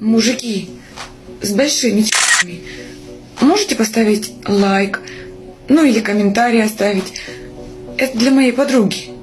Мужики с большими ч***ми, можете поставить лайк, ну или комментарий оставить. Это для моей подруги.